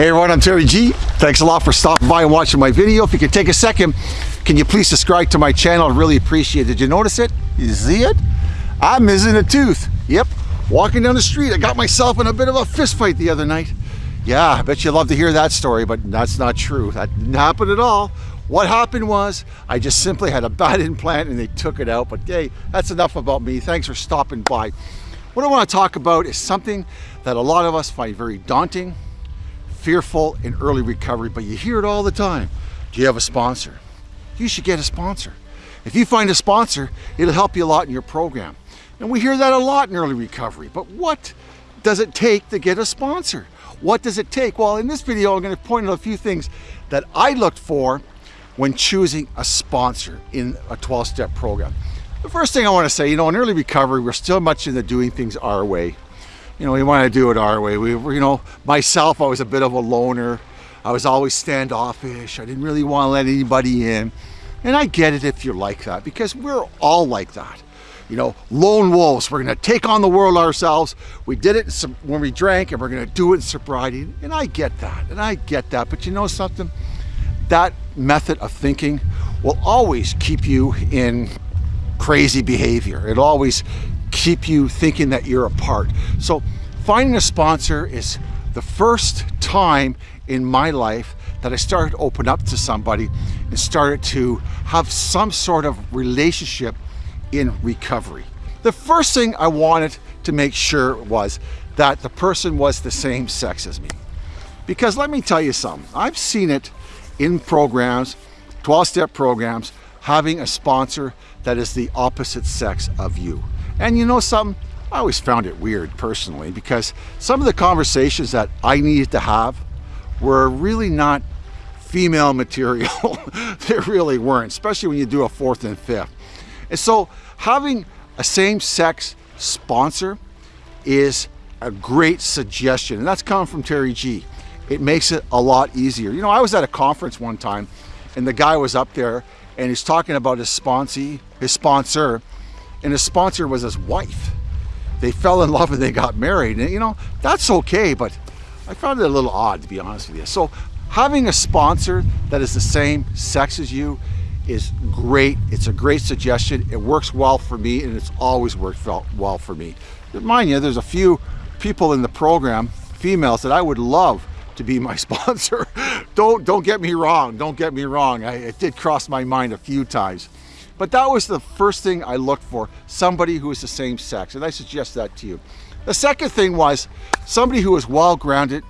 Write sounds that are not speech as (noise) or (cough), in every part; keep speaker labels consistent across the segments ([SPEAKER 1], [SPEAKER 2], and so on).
[SPEAKER 1] Hey everyone, I'm Terry G. Thanks a lot for stopping by and watching my video. If you could take a second, can you please subscribe to my channel? I really appreciate it. Did you notice it? You see it? I'm missing a tooth. Yep, walking down the street, I got myself in a bit of a fist fight the other night. Yeah, I bet you'd love to hear that story, but that's not true. That didn't happen at all. What happened was I just simply had a bad (laughs) implant and they took it out. But hey, that's enough about me. Thanks for stopping by. What I want to talk about is something that a lot of us find very daunting, fearful in early recovery, but you hear it all the time. Do you have a sponsor? You should get a sponsor. If you find a sponsor, it'll help you a lot in your program. And we hear that a lot in early recovery, but what does it take to get a sponsor? What does it take? Well, in this video, I'm gonna point out a few things that I looked for when choosing a sponsor in a 12-step program. The first thing I wanna say, you know, in early recovery, we're still much into doing things our way you know, we want to do it our way. We, you know, myself, I was a bit of a loner. I was always standoffish. I didn't really want to let anybody in. And I get it if you're like that because we're all like that. You know, lone wolves, we're going to take on the world ourselves. We did it when we drank and we're going to do it in sobriety. And I get that. And I get that. But you know something? That method of thinking will always keep you in crazy behavior. It always keep you thinking that you're apart. So finding a sponsor is the first time in my life that I started to open up to somebody and started to have some sort of relationship in recovery. The first thing I wanted to make sure was that the person was the same sex as me. Because let me tell you something, I've seen it in programs, 12-step programs, having a sponsor that is the opposite sex of you. And you know something? I always found it weird personally because some of the conversations that I needed to have were really not female (laughs) material. they really weren't, especially when you do a fourth and fifth. And so having a same-sex sponsor is a great suggestion. And that's coming from Terry G. It makes it a lot easier. You know, I was at a conference one time and the guy was up there and he's talking about his sponsee, his sponsor, and his sponsor was his wife. They fell in love and they got married. And you know, that's okay, but I found it a little odd to be honest with you. So having a sponsor that is the same sex as you is great. It's a great suggestion. It works well for me and it's always worked well for me. Mind you, there's a few people in the program, females, that I would love to be my (laughs) sponsor. don't, don't get me wrong. Don't get me wrong. I, it did cross my mind a few times. But that was the first thing I looked for, somebody who is the same sex, and I suggest that to you. The second thing was somebody who was well-grounded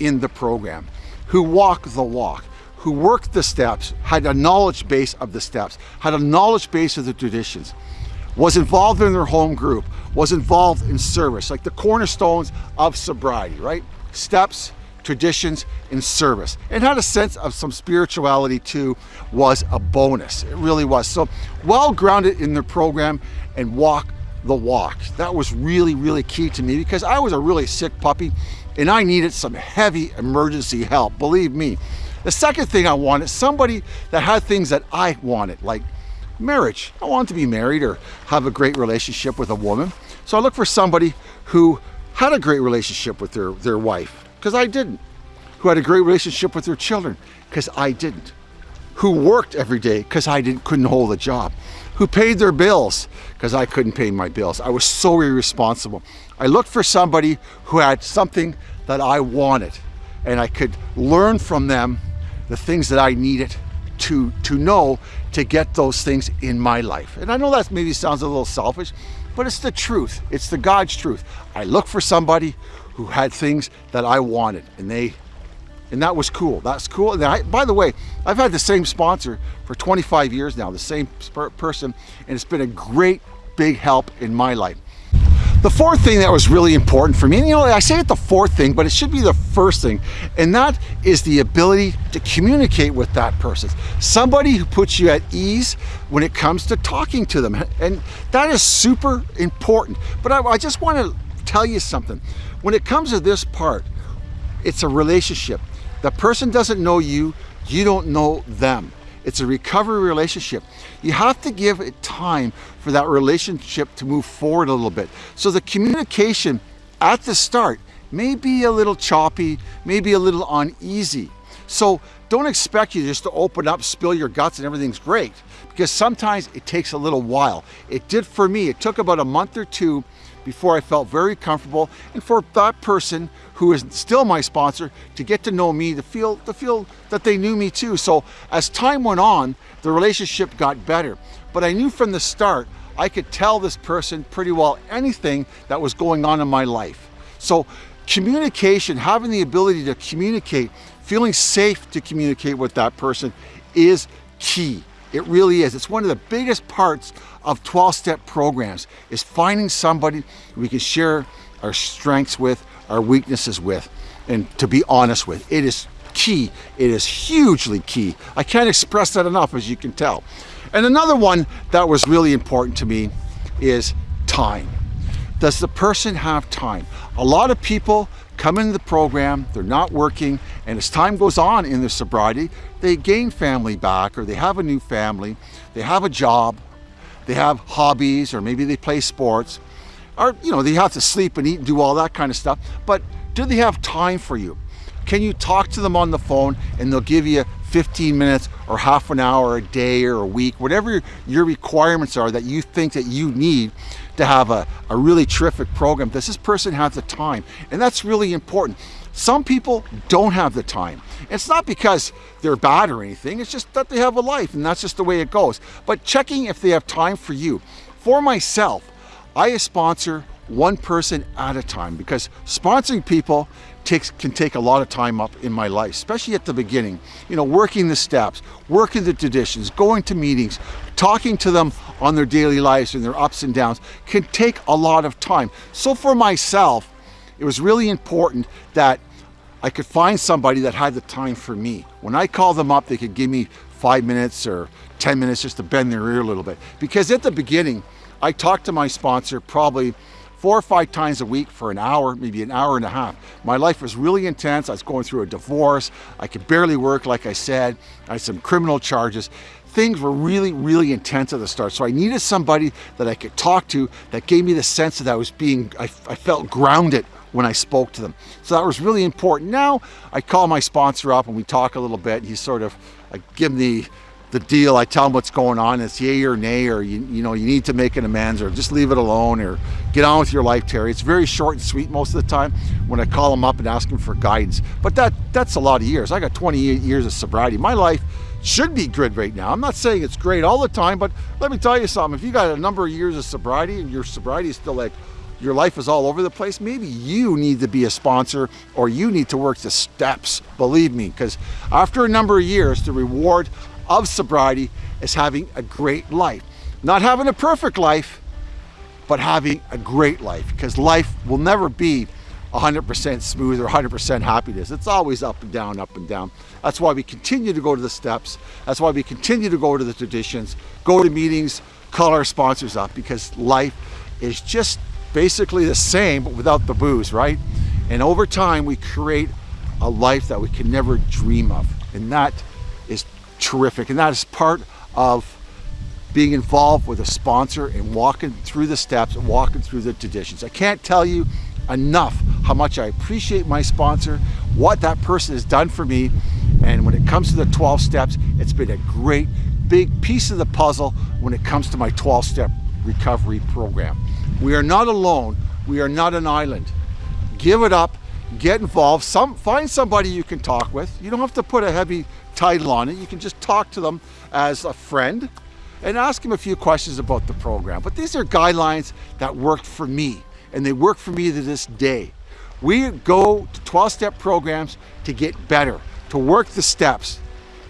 [SPEAKER 1] in the program, who walked the walk, who worked the steps, had a knowledge base of the steps, had a knowledge base of the traditions, was involved in their home group, was involved in service, like the cornerstones of sobriety, right? Steps, traditions, and service. And had a sense of some spirituality too was a bonus. It really was. So well grounded in the program and walk the walk. That was really, really key to me because I was a really sick puppy and I needed some heavy emergency help, believe me. The second thing I wanted, somebody that had things that I wanted, like marriage. I wanted to be married or have a great relationship with a woman. So I looked for somebody who had a great relationship with their, their wife because I didn't, who had a great relationship with their children, because I didn't, who worked every day because I didn't, couldn't hold a job, who paid their bills because I couldn't pay my bills. I was so irresponsible. I looked for somebody who had something that I wanted and I could learn from them the things that I needed to, to know to get those things in my life. And I know that maybe sounds a little selfish, but it's the truth. It's the God's truth. I look for somebody who had things that I wanted and they and that was cool. That's cool. And I, by the way, I've had the same sponsor for 25 years now, the same person, and it's been a great big help in my life. The fourth thing that was really important for me, and you know, I say it the fourth thing, but it should be the first thing, and that is the ability to communicate with that person. Somebody who puts you at ease when it comes to talking to them, and that is super important. But I, I just want to tell you something. When it comes to this part, it's a relationship. The person doesn't know you, you don't know them. It's a recovery relationship. You have to give it time for that relationship to move forward a little bit. So the communication at the start may be a little choppy, maybe a little uneasy. So don't expect you just to open up, spill your guts and everything's great because sometimes it takes a little while. It did for me. It took about a month or two before I felt very comfortable and for that person who is still my sponsor to get to know me, to feel, to feel that they knew me too. So as time went on, the relationship got better. But I knew from the start, I could tell this person pretty well anything that was going on in my life. So communication, having the ability to communicate, feeling safe to communicate with that person is key. It really is. It's one of the biggest parts of 12-step programs is finding somebody we can share our strengths with, our weaknesses with, and to be honest with. It is key. It is hugely key. I can't express that enough, as you can tell. And another one that was really important to me is time. Does the person have time? A lot of people come into the program, they're not working, and as time goes on in their sobriety, they gain family back or they have a new family, they have a job, they have hobbies, or maybe they play sports, or you know, they have to sleep and eat and do all that kind of stuff. But do they have time for you? Can you talk to them on the phone and they'll give you 15 minutes or half an hour a day or a week, whatever your requirements are that you think that you need to have a, a really terrific program. Does this person have the time? And that's really important. Some people don't have the time. It's not because they're bad or anything, it's just that they have a life and that's just the way it goes. But checking if they have time for you. For myself, I sponsor one person at a time because sponsoring people takes can take a lot of time up in my life, especially at the beginning. You know, working the steps, working the traditions, going to meetings, talking to them on their daily lives and their ups and downs can take a lot of time. So for myself, it was really important that I could find somebody that had the time for me. When I called them up, they could give me five minutes or 10 minutes just to bend their ear a little bit. Because at the beginning, I talked to my sponsor probably four or five times a week for an hour, maybe an hour and a half. My life was really intense. I was going through a divorce. I could barely work, like I said. I had some criminal charges. Things were really, really intense at the start. So I needed somebody that I could talk to that gave me the sense that I was being, I, I felt grounded when I spoke to them. So that was really important. Now I call my sponsor up and we talk a little bit. He sort of, I give him the, the deal. I tell them what's going on. It's yay or nay, or you, you know, you need to make an amends, or just leave it alone, or get on with your life, Terry. It's very short and sweet most of the time when I call them up and ask them for guidance. But that that's a lot of years. I got 28 years of sobriety. My life should be good right now. I'm not saying it's great all the time, but let me tell you something. If you got a number of years of sobriety and your sobriety is still like your life is all over the place, maybe you need to be a sponsor or you need to work the steps, believe me, because after a number of years, the reward of sobriety is having a great life. Not having a perfect life, but having a great life because life will never be 100% smooth or 100% happiness. It's always up and down, up and down. That's why we continue to go to the steps. That's why we continue to go to the traditions, go to meetings, call our sponsors up because life is just basically the same, but without the booze, right? And over time, we create a life that we can never dream of. And that is terrific. And that is part of being involved with a sponsor and walking through the steps and walking through the traditions. I can't tell you enough how much I appreciate my sponsor, what that person has done for me. And when it comes to the 12 steps, it's been a great big piece of the puzzle when it comes to my 12 step recovery program. We are not alone. We are not an island. Give it up, get involved, some, find somebody you can talk with. You don't have to put a heavy title on it. You can just talk to them as a friend and ask them a few questions about the program. But these are guidelines that worked for me and they work for me to this day. We go to 12-step programs to get better, to work the steps,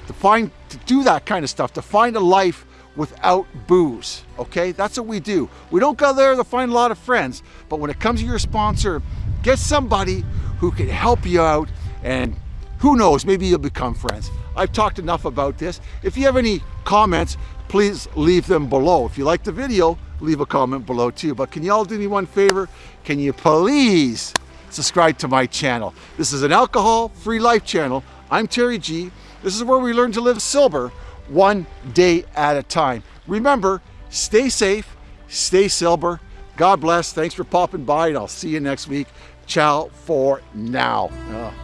[SPEAKER 1] to find, to do that kind of stuff, to find a life without booze, okay? That's what we do. We don't go there to find a lot of friends, but when it comes to your sponsor, get somebody who can help you out and who knows, maybe you'll become friends. I've talked enough about this. If you have any comments, please leave them below. If you like the video, leave a comment below too. But can you all do me one favor? Can you please subscribe to my channel? This is an alcohol-free life channel. I'm Terry G. This is where we learn to live sober one day at a time. Remember, stay safe, stay sober. God bless. Thanks for popping by and I'll see you next week. Ciao for now. Oh.